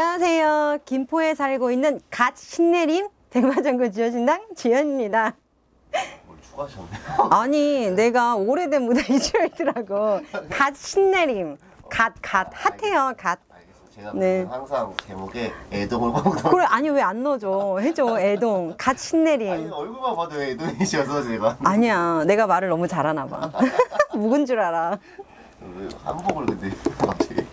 안녕하세요. 김포에 살고 있는 갓 신내림 대마전구 지어신당 지연입니다. 아니 내가 오래된 무대 이주이더라고. 갓 신내림. 갓, 갓. 핫해요, 갓. 제가 네. 항상 제목에 애동을 꼭 그래, 아니 왜 안 넣어줘. 해줘, 애동. 갓 아니 신내림. 얼굴만 봐도 애동이셔서 제가 아니야, 내가 말을 너무 잘하나 봐. 묵은 줄 알아. 왜 한복을 근데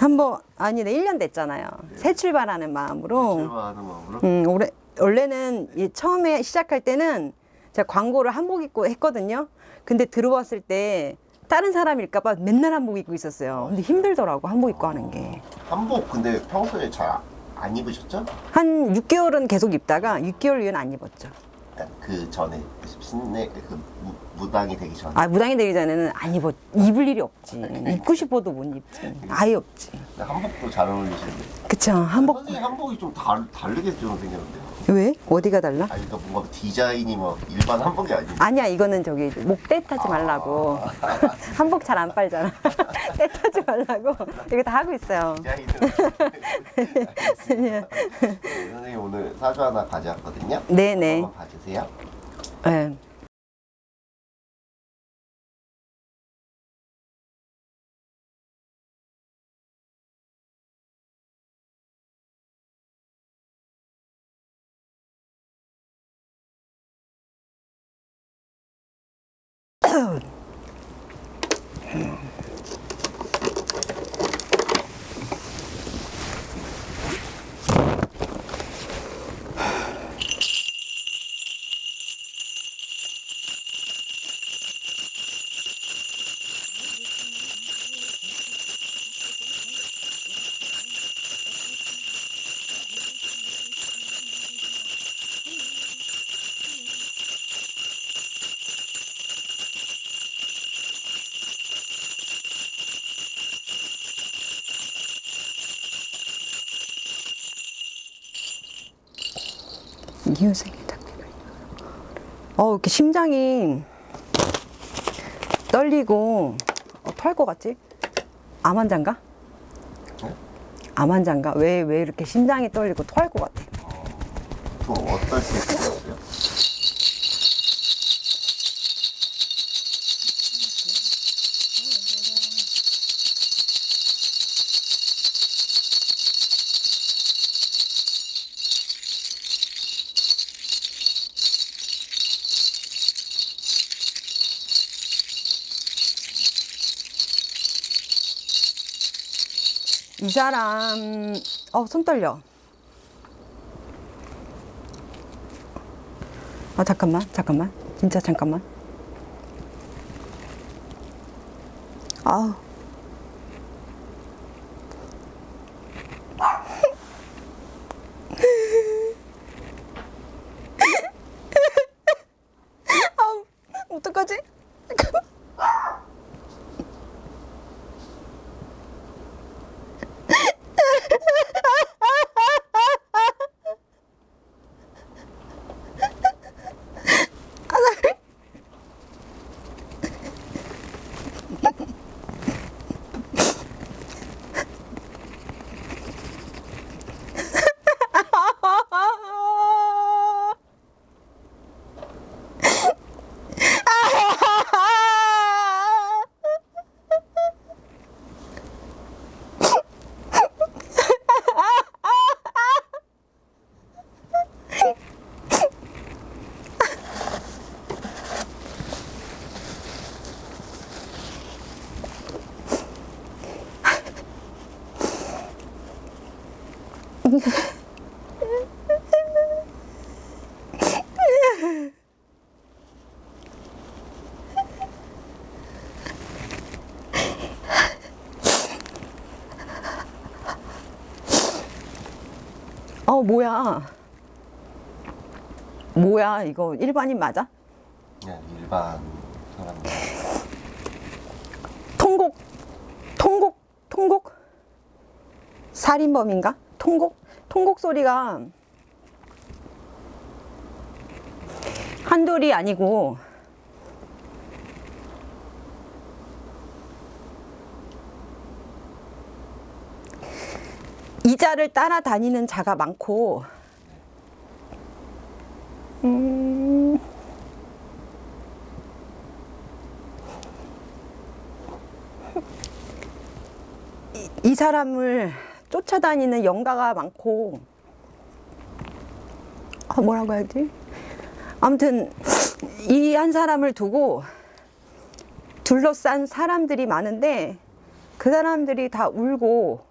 한번, 아니, 내 1년 됐잖아요. 새 출발하는 마음으로. 출마하는 마음으로 음, 올해, 원래는 이 처음에 시작할 때는 제가 광고를 한복 입고 했거든요. 근데 들어왔을 때 다른 사람일까봐 맨날 한복 입고 있었어요. 근데 힘들더라고, 한복 입고 하는 게. 한복 근데 평소에 잘 안 입으셨죠? 한 6개월은 계속 입다가 6개월 이후는 안 입었죠. 그 전에 신내 그 무, 무당이 되기 전에 아, 무당이 되기 전에는 안 입었, 입을 일이 없지. 입고 싶어도 못 입지. 아예 없지. 한복도 잘 어울리시는데 그쵸, 한복. 선생님 한복이 좀 다르, 다르게 좀 생겼는데요. 왜? 어디가 달라? 아니 그러니까 뭔가 디자인이 뭐 일반 한복이 아니고 아니야, 이거는 저기 목대 타지 말라고. 한복 잘 안 빨잖아. 때 타지 말라고. 이거 다 하고 있어요. 디자인은 알겠습니다. 네, 선생님 오늘 사주 하나 가져왔거든요. 네네. 한번 봐주세요. 네. 어, 이렇게 심장이 떨리고 어, 토할 것 같지? 암 환자인가? 네? 암 환자인가? 왜, 왜 이렇게 심장이 떨리고 토할 것 같아? 또 어떨 때 쓰셨어 이 사람, 어, 손 떨려. 아, 잠깐만, 잠깐만. 진짜 잠깐만. 아우 어떡하지? 잠깐만. 어, 뭐야. 뭐야, 이거 일반인 맞아? 그냥 일반 사람들 통곡, 통곡, 통곡? 살인범인가? 통곡? 통곡 소리가 한둘이 아니고 이자 자를 따라다니는 자가 많고. 음, 이, 이 사람을 쫓아다니는 영가가 많고. 아, 뭐라고 해야지? 아무튼 이 한 사람을 두고 둘러싼 사람들이 많은데 그 사람들이 다 울고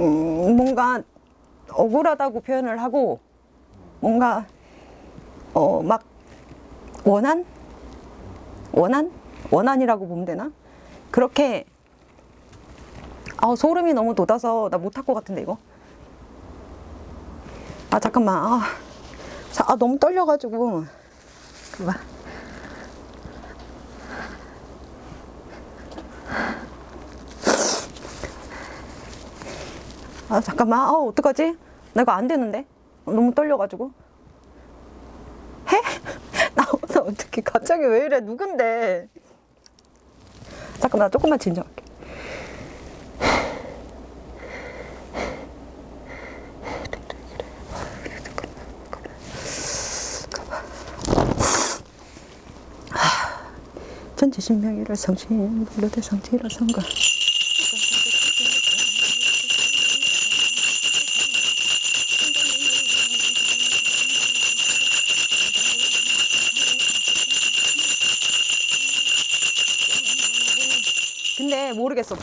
음, 뭔가 억울하다고 표현을 하고 뭔가 어 막 원한? 원한? 원한이라고 보면 되나? 그렇게 아 소름이 너무 돋아서 나 못할 것 같은데 이거. 아 잠깐만. 아, 자, 아 너무 떨려가지고. 그봐 아 잠깐만. 아 어떡하지? 나 이거 안 되는데? 너무 떨려가지고. 해? 나 어떻게 갑자기 왜 이래? 누군데? 잠깐만 나 조금만 진정할게. 전지신명이라 성신 불러대 성지라 성가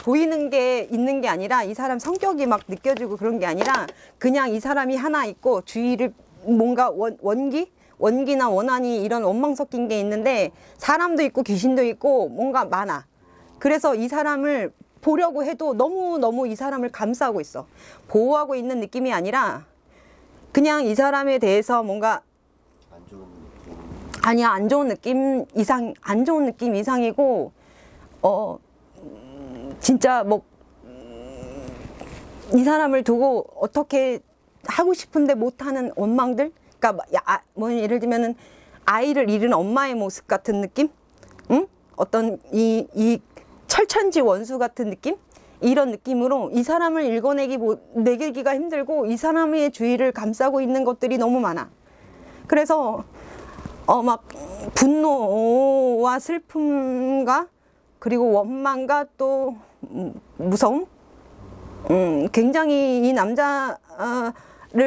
보이는 게 있는 게 아니라 이 사람 성격이 막 느껴지고 그런 게 아니라 그냥 이 사람이 하나 있고 주위를 뭔가 원, 원기? 원기나 원한이 이런 원망 섞인 게 있는데 사람도 있고 귀신도 있고 뭔가 많아. 그래서 이 사람을 보려고 해도 너무너무 이 사람을 감싸고 있어. 보호하고 있는 느낌이 아니라 그냥 이 사람에 대해서 뭔가 안 좋은 느낌. 아니야 안 좋은 느낌 이상 안 좋은 느낌 이상이고 어 음, 진짜 뭐 이 사람을 두고 어떻게 하고 싶은데 못하는 원망들? 그러니까 뭐, 야, 아, 뭐 예를 들면은 아이를 잃은 엄마의 모습 같은 느낌? 응? 어떤 이 이 철천지 원수 같은 느낌? 이런 느낌으로 이 사람을 읽어내기 뭐, 내기가 힘들고 이 사람의 주위를 감싸고 있는 것들이 너무 많아. 그래서 어 막 분노와 슬픔과 그리고 원망과 또 음, 무서움 음 굉장히 이 남자를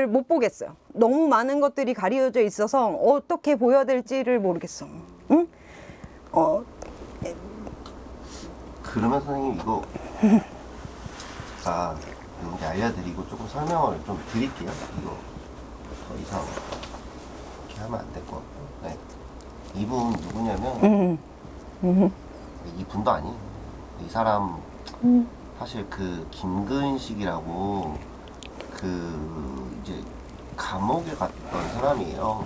못 보겠어요 너무 많은 것들이 가려져 있어서 어떻게 보여야 될지를 모르겠어 응? 어, 그러면 선생님 이거 제가 이렇게 알려드리고 조금 설명을 좀 드릴게요. 이거 더 이상 이렇게 하면 안 될 것 같고. 네. 이분 누구냐면 음, 이분도 아니. 이 사람 사실 그 김근식이라고 그 이제 감옥에 갔던 사람이에요.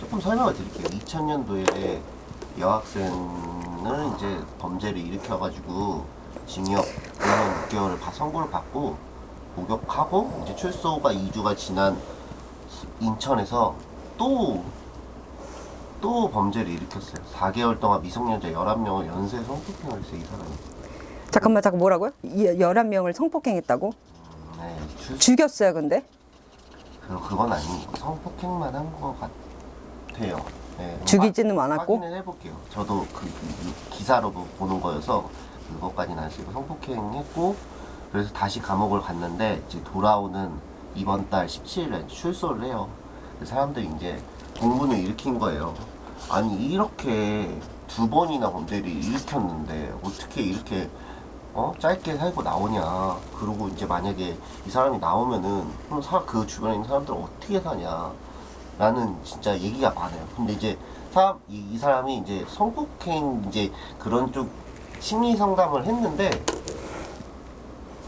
조금 설명을 드릴게요. 2000년도에 여학생을 이제 범죄를 일으켜가지고 징역 5년 6개월을 다 선고를 받고 복역하고 이제 출소가 2주가 지난 인천에서 또 또 범죄를 일으켰어요. 4개월 동안 미성년자 11명을 연쇄 성폭행을 했어요, 이 사람이. 잠깐만 잠깐 뭐라고요? 이 11명을 성폭행했다고? 네, 출, 죽였어요 근데? 그, 그건 아니고 성폭행만 한 것 같아요. 네, 죽이지는 화- 않았고? 확인을 해볼게요. 저도 그, 그 기사로 보- 보는 거여서 그것까지는 안 쓰고 성폭행했고 그래서 다시 감옥을 갔는데 이제 돌아오는 이번 달 17일에 출소를 해요. 사람들이 이제 공분을 일으킨 거예요. 아니 이렇게 두 번이나 범죄를 일으켰는데 어떻게 이렇게 어 짧게 살고 나오냐. 그리고 이제 만약에 이 사람이 나오면은 그럼 사, 그 주변에 있는 사람들은 어떻게 사냐. 라는 진짜 얘기가 많아요. 근데 이제 사람 이, 이 사람이 이제 성폭행 이제 그런 쪽 심리 상담을 했는데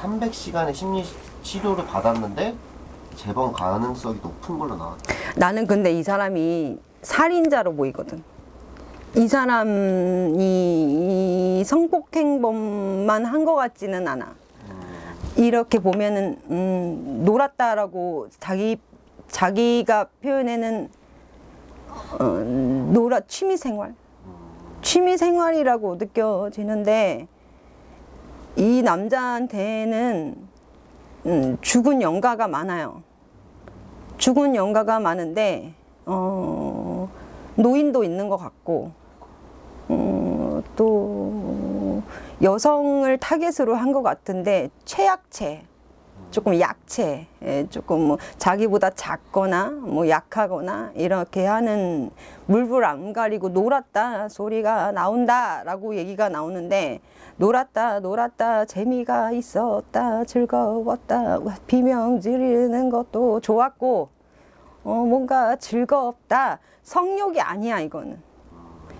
300시간의 심리 치료를 받았는데 재범 가능성이 높은 걸로 나왔다. 나는 근데 이 사람이 살인자로 보이거든. 이 사람이 이 성폭행범만 한 것 같지는 않아. 이렇게 보면은 음, 놀았다라고 자기 자기가 표현에는 어, 놀아 취미 생활, 취미 생활이라고 느껴지는데 이 남자한테는 음, 죽은 영가가 많아요. 죽은 영가가 많은데 어, 노인도 있는 것 같고 어, 또 여성을 타겟으로 한 것 같은데 최약체 조금 약체, 예, 조금 뭐 자기보다 작거나 뭐 약하거나 이렇게 하는 물불 안 가리고 놀았다 소리가 나온다 라고 얘기가 나오는데 놀았다 놀았다 재미가 있었다 즐거웠다 비명 지르는 것도 좋았고 어, 뭔가 즐겁다. 성욕이 아니야 이거는.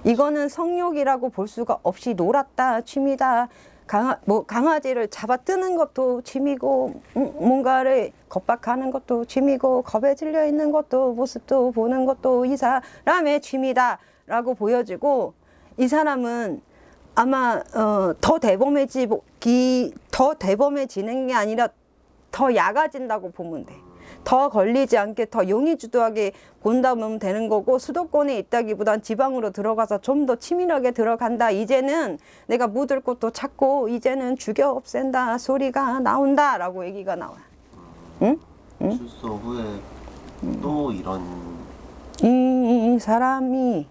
이거는 성욕이라고 볼 수가 없이 놀았다 취미다 강아, 뭐 강아지를 잡아 뜨는 것도 취미고 음, 뭔가를 겁박하는 것도 취미고 겁에 질려 있는 것도 모습도 보는 것도 이 사람의 취미다 라고 보여지고 이 사람은 아마 어, 더 대범해지기 더 대범해지는 게 아니라 더 약아진다고 보면 돼. 더 걸리지 않게 더 용의주도하게 본다면 되는 거고 수도권에 있다기보단 지방으로 들어가서 좀 더 치밀하게 들어간다. 이제는 내가 묻을 곳도 찾고 이제는 죽여 없앤다 소리가 나온다 라고 얘기가 나와요. 응? 출소 후에 또 이런 이 사람이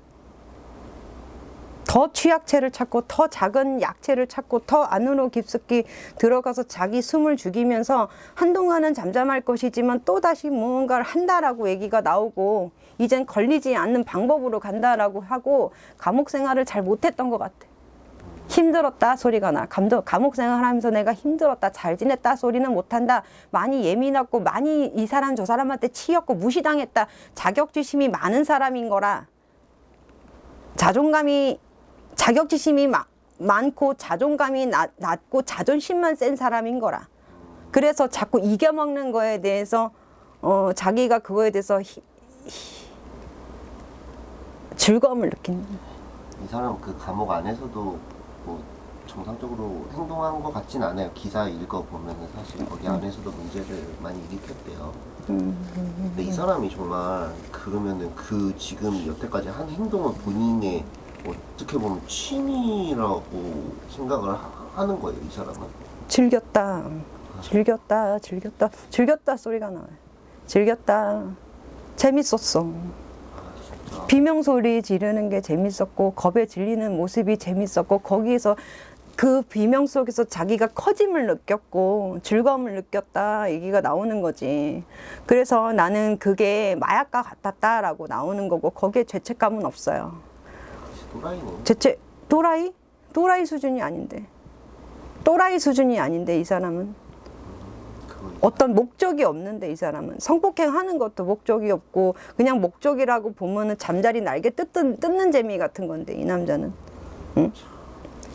더 취약체를 찾고 더 작은 약체를 찾고 더 안으로 깊숙이 들어가서 자기 숨을 죽이면서 한동안은 잠잠할 것이지만 또다시 무언가를 한다라고 얘기가 나오고 이젠 걸리지 않는 방법으로 간다라고 하고 감옥 생활을 잘 못했던 것 같아. 힘들었다 소리가 나. 감독, 감옥 생활하면서 내가 힘들었다, 잘 지냈다 소리는 못한다. 많이 예민했고 많이 이 사람 저 사람한테 치였고 무시당했다. 자격지심이 많은 사람인 거라. 자존감이 자격지심이 마- 많고 자존감이 낮, 낮고 자존심만 센 사람인 거라. 그래서 자꾸 이겨먹는 거에 대해서 어, 자기가 그거에 대해서 히- 히- 즐거움을 느낀다. 이 사람 그 감옥 안에서도 뭐 정상적으로 행동한 것 같진 않아요. 기사 읽어 보면은 사실 거기 안에서도 문제를 많이 일으켰대요. 근데 이 사람이 정말 그러면은 그 지금 여태까지 한 행동은 본인의 어떻게 보면 취미라고 생각을 하- 하는 거예요. 이 사람은. 즐겼다. 즐겼다. 즐겼다. 즐겼다 소리가 나와요. 즐겼다. 재밌었어. 진짜. 비명 소리 지르는 게 재밌었고 겁에 질리는 모습이 재밌었고 거기에서 그 비명 속에서 자기가 커짐을 느꼈고 즐거움을 느꼈다 얘기가 나오는 거지. 그래서 나는 그게 마약과 같았다라고 나오는 거고 거기에 죄책감은 없어요. 또라이네. 죄책 또라이? 또라이 수준이 아닌데. 또라이 수준이 아닌데 이 사람은 어떤 목적이 없는데 이 사람은 성폭행 하는 것도 목적이 없고 그냥 목적이라고 보면은 잠자리 날개 뜯는, 뜯는 재미 같은 건데 이 남자는 응?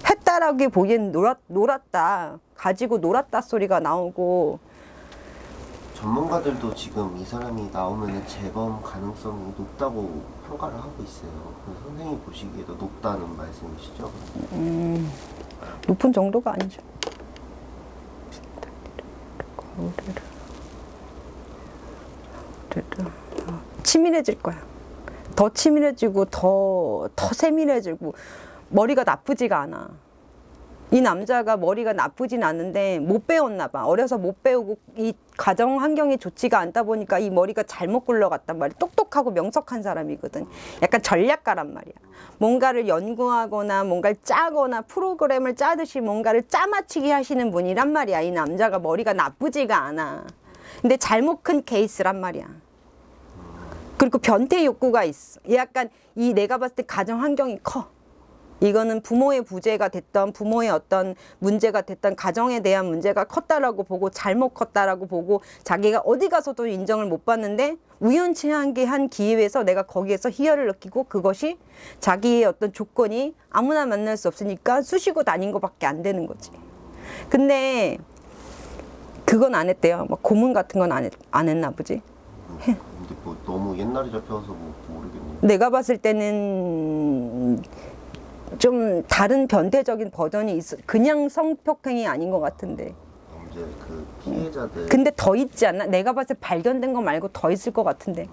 했다라기 보기엔 놀았, 놀았다 가지고 놀았다 소리가 나오고 전문가들도 지금 이 사람이 나오면 재범 가능성이 높다고 평가를 하고 있어요. 선생님 보시기에도 높다는 말씀이시죠? 높은 정도가 아니죠 치밀해질 거야 더 치밀해지고 더, 더 세밀해지고 머리가 나쁘지가 않아 이 남자가 머리가 나쁘진 않은데 못 배웠나 봐. 어려서 못 배우고 이 가정 환경이 좋지가 않다 보니까 이 머리가 잘못 굴러갔단 말이야. 똑똑하고 명석한 사람이거든. 약간 전략가란 말이야. 뭔가를 연구하거나 뭔가를 짜거나 프로그램을 짜듯이 뭔가를 짜맞추기 하시는 분이란 말이야. 이 남자가 머리가 나쁘지가 않아. 근데 잘못 큰 케이스란 말이야. 그리고 변태 욕구가 있어. 약간 이 내가 봤을 때 가정 환경이 커. 이거는 부모의 부재가 됐던 부모의 어떤 문제가 됐던 가정에 대한 문제가 컸다라고 보고 잘못 컸다라고 보고 자기가 어디 가서도 인정을 못 받는데 우연치 않게 한 기회에서 내가 거기에서 희열을 느끼고 그것이 자기의 어떤 조건이 아무나 만날 수 없으니까 쑤시고 다닌 것밖에 안 되는 거지. 근데 그건 안 했대요. 막 고문 같은 건 안 안 했나 보지. 근데 뭐 너무 옛날에 잡혀서 뭐 모르겠네요. 내가 봤을 때는 좀 다른 변태적인 버전이 있어. 그냥 성폭행이 아닌 것 같은데. 이제 그 피해자들 근데 더 있지 않나? 내가 봤을 때 발견된 거 말고 더 있을 것 같은데.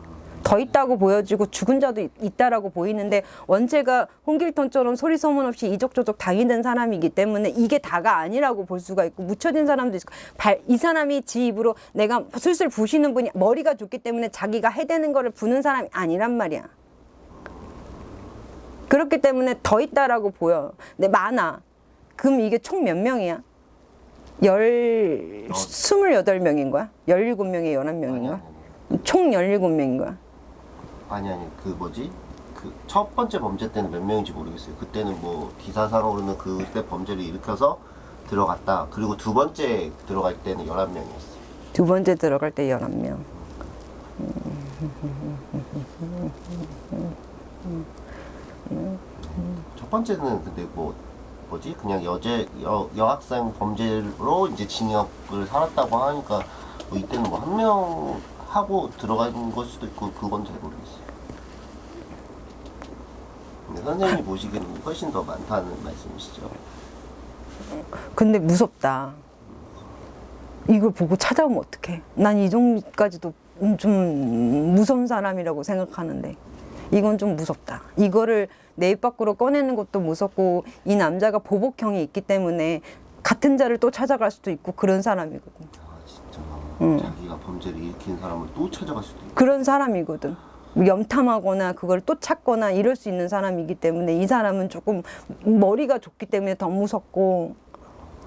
더 있다고 보여지고 죽은 자도 있- 있다라고 보이는데 원체가 홍길동처럼 소리 소문 없이 이족저족 당이된 사람이기 때문에 이게 다가 아니라고 볼 수가 있고 묻혀진 사람도 있고 발, 이 사람이 지 입으로 내가 술술 부시는 분이 머리가 좋기 때문에 자기가 해대는 거를 부는 사람이 아니란 말이야. 그렇기 때문에 더 있다라고 보여. 근데 많아. 그럼 이게 총 몇 명이야? 열, 어. 스물여덟 명인 거야? 열일곱 명에 열한 명인 거야? 총 열일곱 명인 거야? 아니 아니 그 뭐지 그 첫 번째 범죄 때는 몇 명인지 모르겠어요. 그때는 뭐 기사상으로는 그때 범죄를 일으켜서 들어갔다. 그리고 두 번째 들어갈 때는 11명이었어요. 두 번째 들어갈 때 열한 명. 첫 번째는 근데 뭐 뭐지 그냥 여제 여, 여학생 범죄로 이제 징역을 살았다고 하니까 뭐 이때는 뭐 한 명 하고 들어간 걸 수도 있고 그건 잘 모르겠어요. 근데 선생님이 보시기에는 훨씬 더 많다는 말씀이시죠? 근데 무섭다. 이걸 보고 찾아오면 어떡해. 난 이 정도까지도 좀 무서운 사람이라고 생각하는데 이건 좀 무섭다. 이거를 내 입 밖으로 꺼내는 것도 무섭고 이 남자가 보복형이 있기 때문에 같은 자를 또 찾아갈 수도 있고 그런 사람이거든. 아 진짜 응. 자기가 범죄를 일으킨 사람을 또 찾아갈 수도 있고 그런 사람이거든. 뭐 염탐하거나 그걸 또 찾거나 이럴 수 있는 사람이기 때문에 이 사람은 조금 머리가 좋기 때문에 더 무섭고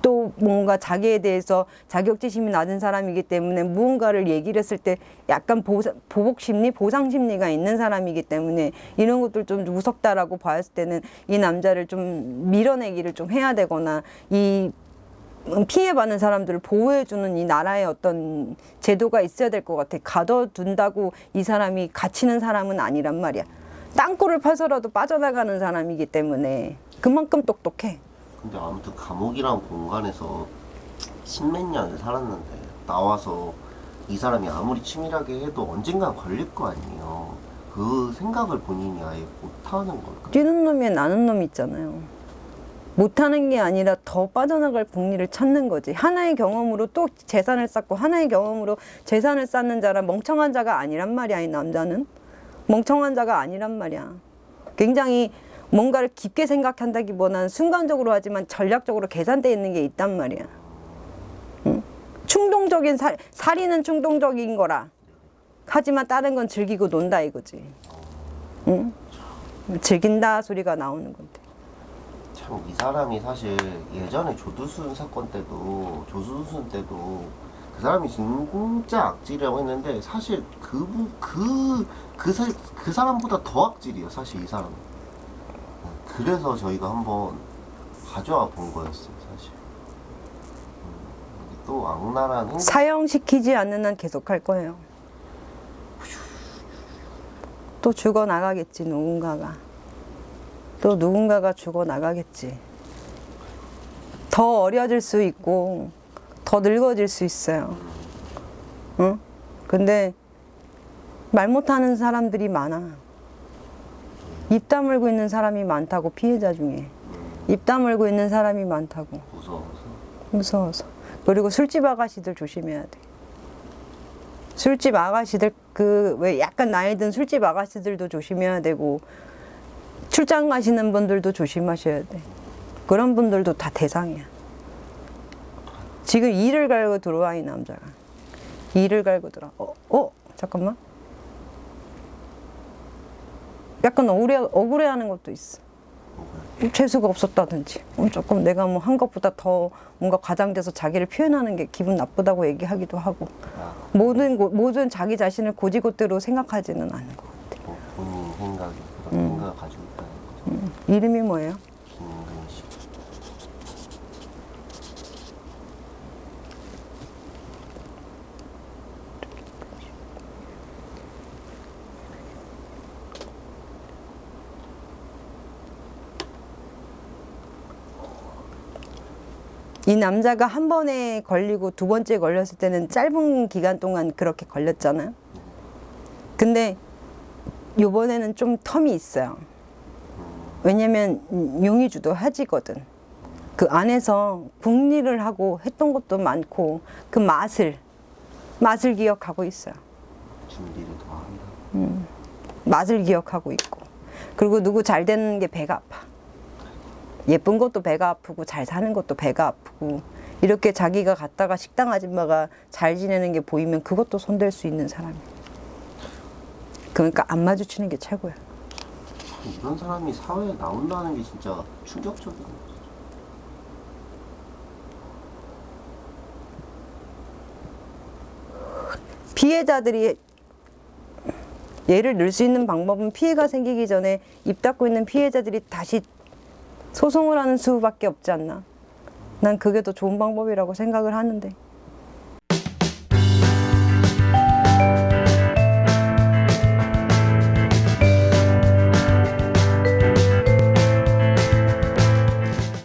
또 뭔가 자기에 대해서 자격지심이 낮은 사람이기 때문에 무언가를 얘기를 했을 때 약간 보사, 보복 심리, 보상 심리가 있는 사람이기 때문에 이런 것들 좀 무섭다라고 봤을 때는 이 남자를 좀 밀어내기를 좀 해야 되거나 이 피해받는 사람들을 보호해주는 이 나라의 어떤 제도가 있어야 될 것 같아. 가둬둔다고 이 사람이 갇히는 사람은 아니란 말이야. 땅굴을 파서라도 빠져나가는 사람이기 때문에 그만큼 똑똑해. 근데 아무튼 감옥이란 공간에서 십몇 년을 살았는데 나와서 이 사람이 아무리 치밀하게 해도 언젠간 걸릴 거 아니에요. 그 생각을 본인이 아예 못하는 걸까요? 뛰는 놈이 나는 놈 있잖아요. 못하는 게 아니라 더 빠져나갈 국리를 찾는 거지. 하나의 경험으로 또 재산을 쌓고 하나의 경험으로 재산을 쌓는 자라 멍청한 자가 아니란 말이야, 이 남자는. 멍청한 자가 아니란 말이야. 굉장히 뭔가를 깊게 생각한다기보다는 순간적으로 하지만 전략적으로 계산되어 있는 게 있단 말이야. 응? 충동적인 살, 살인은 충동적인 거라. 하지만 다른 건 즐기고 논다 이거지. 응? 즐긴다 소리가 나오는 건데. 참 이 사람이 사실 예전에 조두순 사건 때도 조두순 때도 그 사람이 진짜 악질이라고 했는데 사실 그그그 그, 사- 그 사람보다 더 악질이에요 사실 이 사람은 그래서 저희가 한번 가져와 본 거였어요 사실 음, 또 악랄한 사형시키지 않는 한 계속 할 거예요. 또 죽어 나가겠지 누군가가. 또 누군가가 죽어 나가겠지. 더 어려질 수 있고 더 늙어질 수 있어요. 응? 근데 말 못하는 사람들이 많아. 입 다물고 있는 사람이 많다고 피해자 중에 입 다물고 있는 사람이 많다고. 무서워서 무서워서. 그리고 술집 아가씨들 조심해야 돼. 술집 아가씨들 그 왜 약간 나이 든 술집 아가씨들도 조심해야 되고 출장 가시는 분들도 조심하셔야 돼. 그런 분들도 다 대상이야. 지금 이를 갈고 들어와 이 남자가. 이를 갈고 들어. 어, 어, 잠깐만. 약간 억울해 억울해하는 것도 있어. 재수가 없었다든지. 어, 조금 내가 뭐 한 것보다 더 뭔가 과장돼서 자기를 표현하는 게 기분 나쁘다고 얘기하기도 하고. 아, 모든 고- 모든 자기 자신을 고지고대로 생각하지는 않는 것 같아. 뭐 본인 생각이 그런 생각을 가지고 있다는 거죠. 이름이 뭐예요? 김은근 씨 이 남자가 한 번에 걸리고 두 번째 걸렸을 때는 짧은 기간 동안 그렇게 걸렸잖아요. 근데 요번에는 좀 텀이 있어요. 왜냐면 용의 주도 하지거든. 그 안에서 국리를 하고 했던 것도 많고 그 맛을 맛을 기억하고 있어요. 준비를 더 한다 음, 맛을 기억하고 있고 그리고 누구 잘 되는 게 배가 아파. 예쁜 것도 배가 아프고 잘 사는 것도 배가 아프고 이렇게 자기가 갔다가 식당 아줌마가 잘 지내는 게 보이면 그것도 손댈 수 있는 사람이야. 그러니까 안 마주치는 게 최고야. 이런 사람이 사회에 나온다는 게 진짜 충격적이네. 피해자들이 예를 늘 수 있는 방법은 피해가 생기기 전에 입 닫고 있는 피해자들이 다시 소송을 하는 수밖에 없지 않나. 난 그게 더 좋은 방법이라고 생각을 하는데.